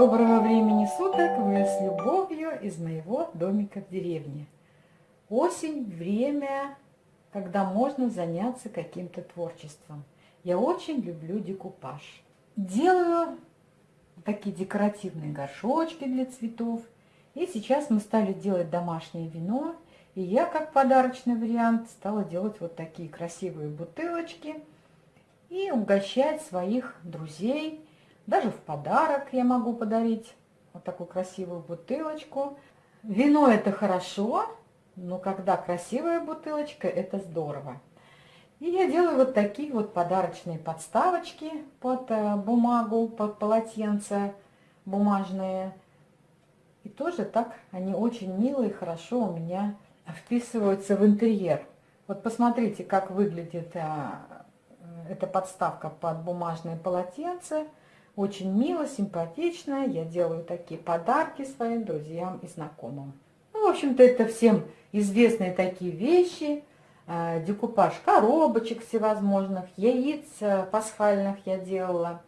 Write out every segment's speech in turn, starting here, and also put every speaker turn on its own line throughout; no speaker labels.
Доброго времени суток! Вы с любовью из моего домика в деревне. Осень – время, когда можно заняться каким-то творчеством. Я очень люблю декупаж. Делаю такие декоративные горшочки для цветов. И сейчас мы стали делать домашнее вино. И я, как подарочный вариант, стала делать вот такие красивые бутылочки и угощать своих друзей – даже в подарок я могу подарить вот такую красивую бутылочку. Вино это хорошо, но когда красивая бутылочка, это здорово. И я делаю вот такие вот подарочные подставочки под э, бумагу, под полотенце бумажные. И тоже так они очень милые, хорошо у меня вписываются в интерьер. Вот посмотрите, как выглядит а, эта подставка под бумажное полотенце. Очень мило, симпатично. Я делаю такие подарки своим друзьям и знакомым. Ну, в общем-то, это всем известные такие вещи. А, декупаж коробочек всевозможных, яиц э, пасхальных я делала.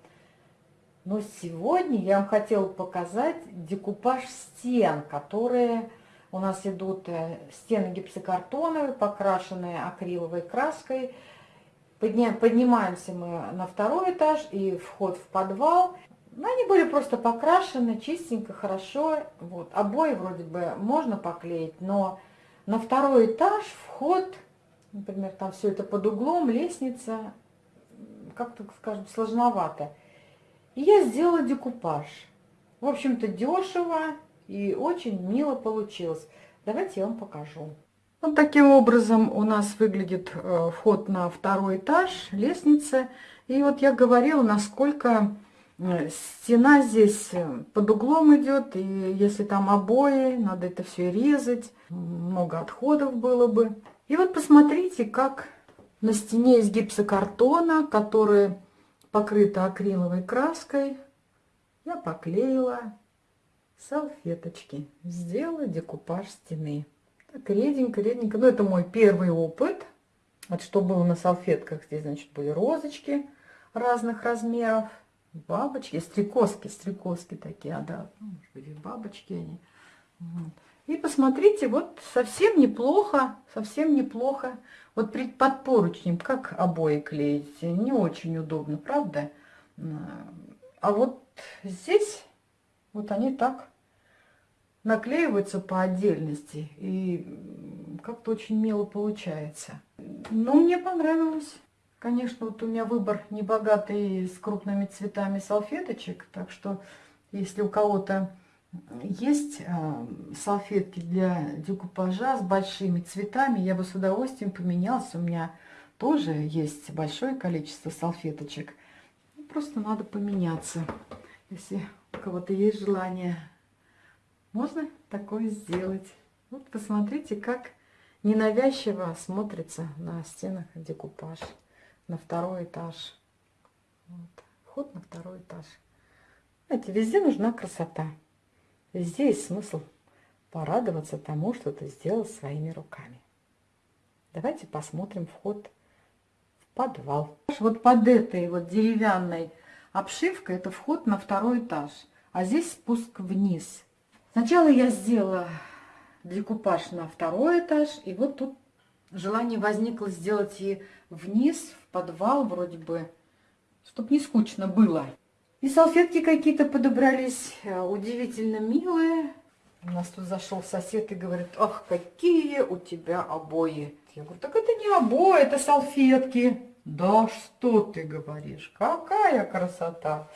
Но сегодня я вам хотела показать декупаж стен, которые у нас идут э, стены гипсокартоновые, покрашенные акриловой краской. Поднимаемся мы на второй этаж и вход в подвал. Ну, они были просто покрашены чистенько, хорошо. Вот. Обои вроде бы можно поклеить, но на второй этаж вход, например, там все это под углом, лестница, как-то, скажем, сложновато. И я сделала декупаж. В общем-то, дешево и очень мило получилось. Давайте я вам покажу. Вот таким образом у нас выглядит э, вход на второй этаж, лестница. И вот я говорила, насколько э, стена здесь э, под углом идет. И если там обои, надо это все резать. Много отходов было бы. И вот посмотрите, как на стене из гипсокартона, которая покрыта акриловой краской, я поклеила салфеточки. Сделала декупаж стены. Так, реденько, реденько. Ну, это мой первый опыт. Вот что было на салфетках. Здесь, значит, были розочки разных размеров. Бабочки, стрекозки, стрекозки такие, а, да, ну, может быть, бабочки они. Вот. И посмотрите, вот совсем неплохо, совсем неплохо. Вот под поручнем, как обои клеить, не очень удобно, правда? А вот здесь, вот они так наклеиваются по отдельности. И как-то очень мило получается. Но мне понравилось. Конечно, вот у меня выбор небогатый с крупными цветами салфеточек. Так что, если у кого-то есть э, салфетки для декупажа с большими цветами, я бы с удовольствием поменялась. У меня тоже есть большое количество салфеточек. Просто надо поменяться, если у кого-то есть желание можно такое сделать. Вот посмотрите, как ненавязчиво смотрится на стенах декупаж. На второй этаж. Вот. Вход на второй этаж. Знаете, везде нужна красота. Везде есть смысл порадоваться тому, что ты сделал своими руками. Давайте посмотрим вход в подвал. Вот под этой вот деревянной обшивкой это вход на второй этаж. А здесь спуск вниз. Сначала я сделала декупаж на второй этаж, и вот тут желание возникло сделать и вниз, в подвал вроде бы, чтобы не скучно было. И салфетки какие-то подобрались, э, удивительно милые. У нас тут зашел сосед и говорит, ах, какие у тебя обои. Я говорю, так это не обои, это салфетки. Да что ты говоришь, какая красота.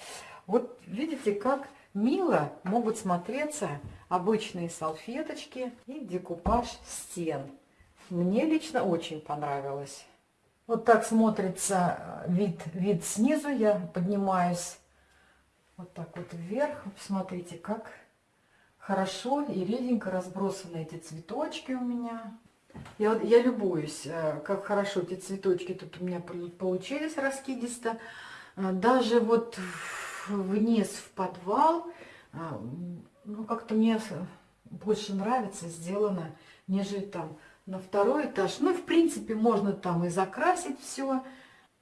Вот видите, как мило могут смотреться обычные салфеточки и декупаж стен. Мне лично очень понравилось. Вот так смотрится э, вид, вид снизу. Я поднимаюсь вот так вот вверх. Посмотрите, как хорошо и реденько разбросаны эти цветочки у меня. Я, я любуюсь, э, как хорошо эти цветочки тут у меня получились раскидисто. Э, даже вот вниз в подвал. А, ну, как-то мне больше нравится сделано, нежели там на второй этаж. Ну, в принципе, можно там и закрасить все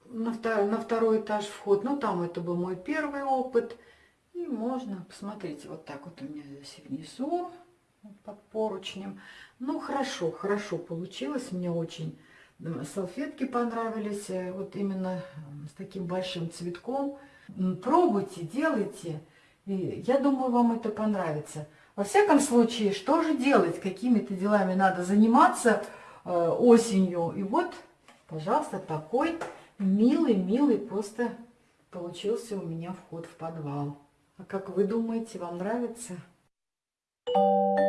на второй, на второй этаж вход. Ну, там это был мой первый опыт. И можно, посмотрите, вот так вот у меня здесь внизу, вот под поручнем. Ну, хорошо, хорошо получилось. Мне очень салфетки понравились. Э, вот именно с таким большим цветком. Пробуйте, делайте. И я думаю, вам это понравится. Во всяком случае, что же делать? Какими-то делами надо заниматься э, осенью. И вот, пожалуйста, такой милый-милый просто получился у меня вход в подвал. А как вы думаете, вам нравится? Thank you.